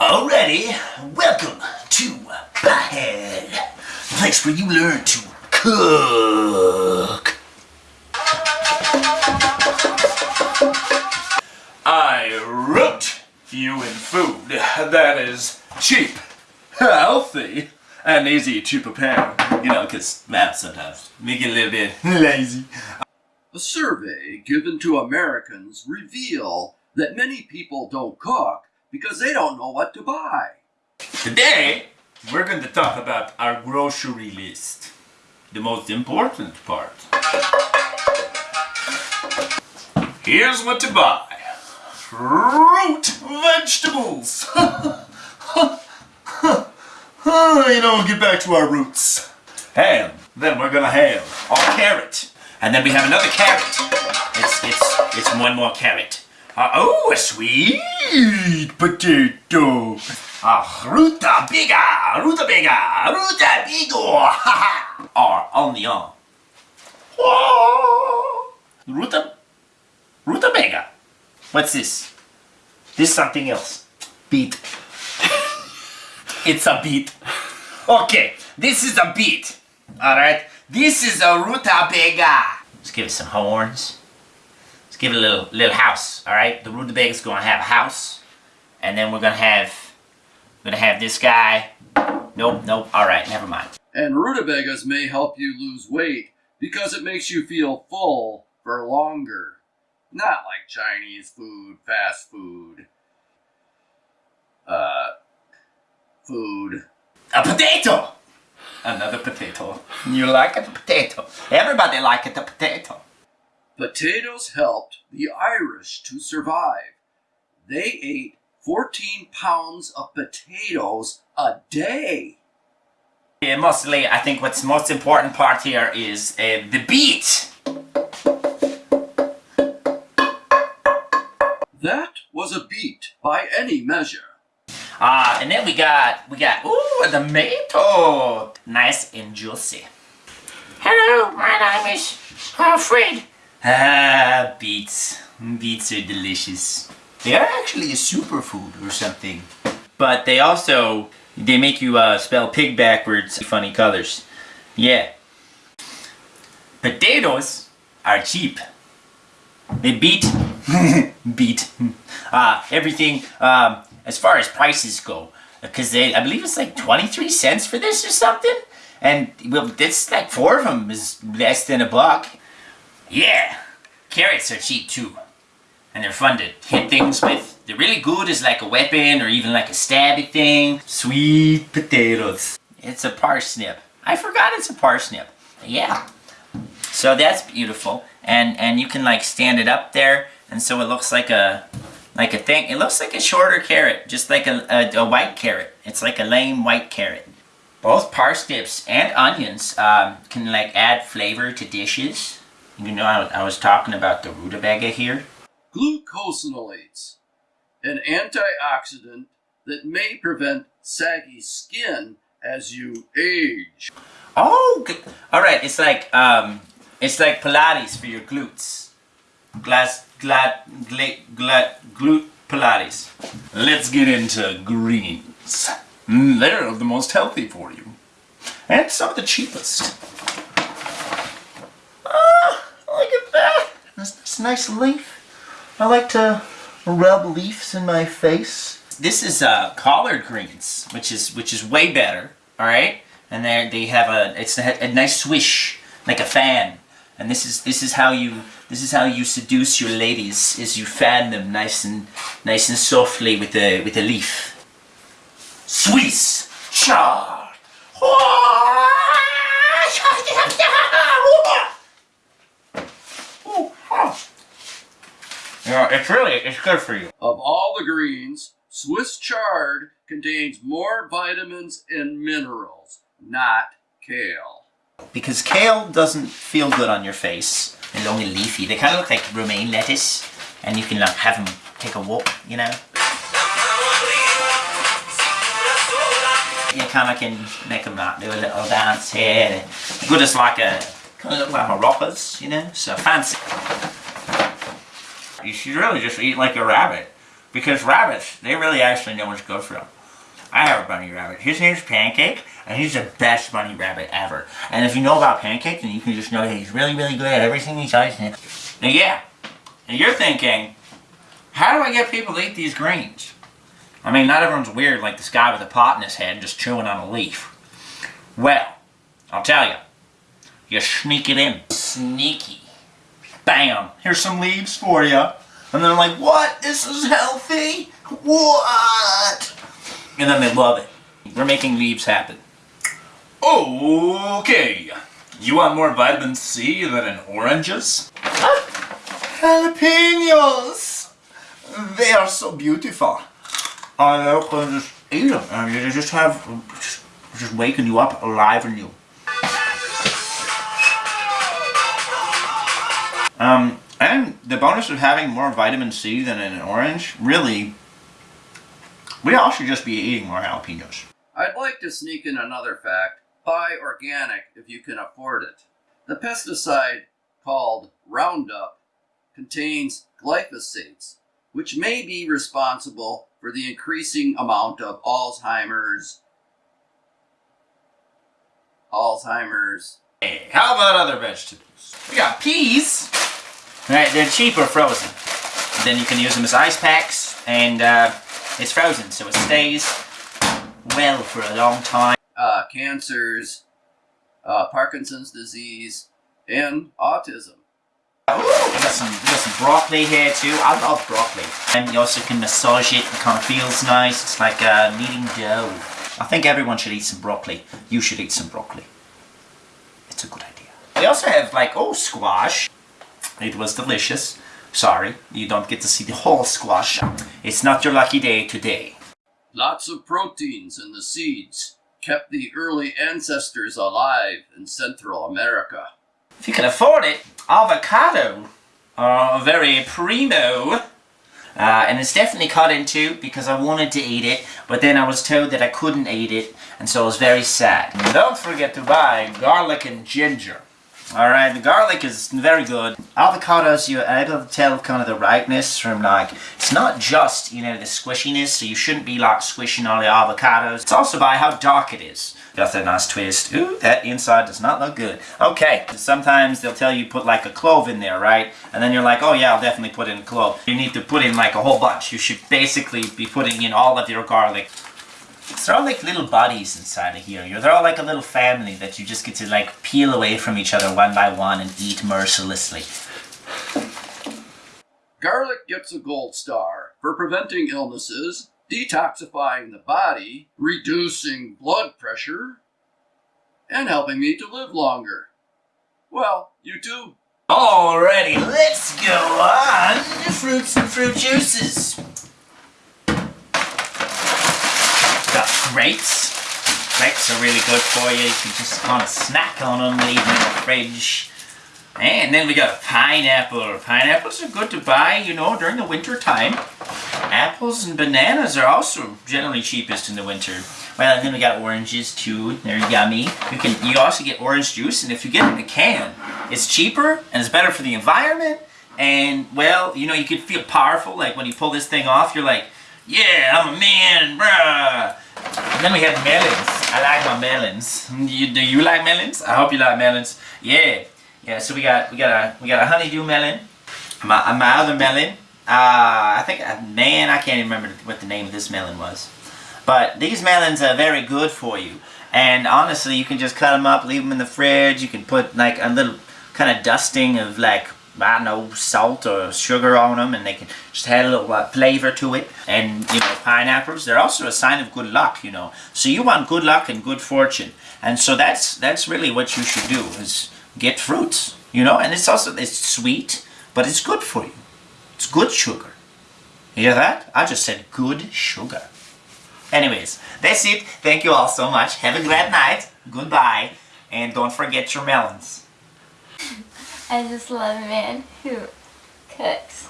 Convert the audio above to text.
Alrighty, welcome to Pothead, the place where you learn to cook. I wrote you in food that is cheap, healthy, and easy to prepare. You know, because math sometimes make it a little bit lazy. A survey given to Americans reveal that many people don't cook because they don't know what to buy. Today, we're going to talk about our grocery list. The most important part. Here's what to buy. Fruit, vegetables. you know, get back to our roots. Ham. Then we're gonna have our carrot. And then we have another carrot. It's, it's, it's one more carrot. Uh, oh, a sweet potato. Ah, ruta biga, ruta biga, ruta bigo, ha ha. Or onion. Ruta, ruta biga. What's this? This is something else. Beet. it's a beet. Okay, this is a beet. Alright, this is a rutabaga. Let's give it some horns. Let's give it a little little house, alright? The rutabaga is gonna have a house. And then we're gonna have we're gonna have this guy. Nope, nope, alright, never mind. And rutabagas may help you lose weight because it makes you feel full for longer. Not like Chinese food, fast food. Uh, food. A potato! Another potato. You like a potato. Everybody like a potato. Potatoes helped the Irish to survive. They ate 14 pounds of potatoes a day. Yeah, mostly, I think what's most important part here is uh, the beat. That was a beat by any measure. Ah, uh, and then we got, we got, ooh, a tomato. Nice and juicy. Hello, my name is Alfred. Ah, beets. Beets are delicious. They are actually a superfood or something. But they also, they make you uh, spell pig backwards, funny colors. Yeah. Potatoes are cheap. They beat, beat, uh, everything, um, as far as prices go. Because they, I believe it's like 23 cents for this or something. And, well, this, like, four of them is less than a buck. Yeah, carrots are cheap too. And they're fun to hit things with. They're really good as like a weapon or even like a stabby thing. Sweet potatoes. It's a parsnip. I forgot it's a parsnip. Yeah. So that's beautiful. And and you can like stand it up there and so it looks like a like a thing. It looks like a shorter carrot, just like a, a, a white carrot. It's like a lame white carrot. Both parsnips and onions um, can like add flavor to dishes. You know, I, I was talking about the rutabaga here. Glucosinolates, an antioxidant that may prevent saggy skin as you age. Oh, all right. It's like um, it's like Pilates for your glutes. Glass, glad, glad, glad, glute Pilates. Let's get into greens. Mm, they're the most healthy for you. And some of the cheapest. Ah, look at that. That's a nice leaf. I like to rub leaves in my face. This is uh, collard greens, which is which is way better. All right, and they they have a it's a, a nice swish like a fan. And this is this is how you this is how you seduce your ladies is you fan them nice and nice and softly with a with a leaf. Swiss chard. Yeah, it's really it's good for you. Of all the greens, Swiss chard contains more vitamins and minerals, not kale because kale doesn't feel good on your face. They're long and leafy. They kind of look like romaine lettuce and you can like have them take a walk, you know. You kind of can make them like do a little dance here. Good as like a, kind of look like maracas, you know, so fancy. You should really just eat like a rabbit. because rabbits, they really actually know what's good for them. I have a bunny rabbit. His name's Pancake, and he's the best bunny rabbit ever. And if you know about Pancake, then you can just know that he's really, really good at everything he does. And yeah, and you're thinking, how do I get people to eat these greens? I mean, not everyone's weird like this guy with a pot in his head just chewing on a leaf. Well, I'll tell you. You sneak it in. Sneaky. Bam! Here's some leaves for you. And then I'm like, what? This is healthy? What? And then they love it. We're making leaves happen. Okay. You want more vitamin C than in oranges? Jalapenos! They are so beautiful. I can just eat them. And you just have, just, just waking you up, alive and you. Um, and the bonus of having more vitamin C than in an orange, really, we all should just be eating more jalapenos. I'd like to sneak in another fact. Buy organic if you can afford it. The pesticide called Roundup contains glyphosates, which may be responsible for the increasing amount of Alzheimer's, Alzheimer's, Hey, how about other vegetables? We got peas. Right, they're cheaper frozen. Then you can use them as ice packs, and uh, it's frozen, so it stays well for a long time. uh, cancers, uh, Parkinson's disease, and autism. We got some, got some broccoli here too. I love broccoli. And you also can massage it. It kind of feels nice. It's like uh, kneading dough. I think everyone should eat some broccoli. You should eat some broccoli. It's a good idea. We also have like, oh, squash. It was delicious. Sorry, you don't get to see the whole squash. It's not your lucky day today. Lots of proteins in the seeds kept the early ancestors alive in Central America. If you can afford it, avocado are very primo. Uh, and it's definitely cut into because I wanted to eat it, but then I was told that I couldn't eat it, and so I was very sad. Don't forget to buy garlic and ginger. Alright, the garlic is very good. Avocados, you're able to tell kind of the ripeness from like, it's not just, you know, the squishiness, so you shouldn't be like squishing all the avocados. It's also by how dark it is. Got that nice twist. Ooh, that inside does not look good. Okay, sometimes they'll tell you put like a clove in there, right? And then you're like, oh yeah, I'll definitely put in a clove. You need to put in like a whole bunch. You should basically be putting in all of your garlic. They're all like little bodies inside of here. You're, they're all like a little family that you just get to like peel away from each other one by one and eat mercilessly. Garlic gets a gold star for preventing illnesses, detoxifying the body, reducing blood pressure, and helping me to live longer. Well, you too. Alrighty, let's go on to fruits and fruit juices. Grapes. Grapes are really good for you. You can just kind of snack on them, leave them in the fridge. And then we got pineapple. Pineapples are good to buy, you know, during the winter time. Apples and bananas are also generally cheapest in the winter. Well, and then we got oranges too. They're yummy. You can you also get orange juice, and if you get it in a can, it's cheaper and it's better for the environment. And well, you know, you could feel powerful. Like when you pull this thing off, you're like, yeah, I'm a man, bruh. And then we have melons. I like my melons. You, do you like melons? I hope you like melons. Yeah, yeah. So we got we got a we got a honeydew melon. My my other melon. Uh, I think uh, man, I can't even remember what the name of this melon was. But these melons are very good for you. And honestly, you can just cut them up, leave them in the fridge. You can put like a little kind of dusting of like Don't know, salt or sugar on them, and they can just add a little uh, flavor to it. And, you know, pineapples, they're also a sign of good luck, you know. So you want good luck and good fortune. And so that's that's really what you should do, is get fruits, you know. And it's also, it's sweet, but it's good for you. It's good sugar. You hear that? I just said good sugar. Anyways, that's it. Thank you all so much. Have a great night. Goodbye. And don't forget your melons. I just love a man who cooks.